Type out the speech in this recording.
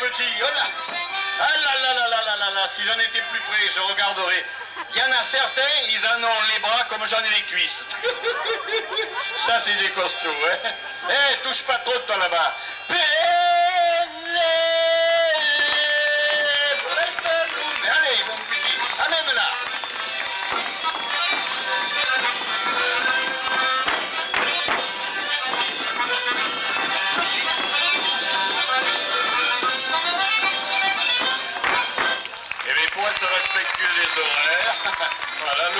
petit. Oh là Ah là là là là là là là, si j'en étais plus près, je regarderais. Il y en a certains, ils en ont les bras comme j'en ai les cuisses. Ça, c'est des costauds, hein. Eh, touche pas trop, toi, là-bas. reste respectueux des horaires. Voilà,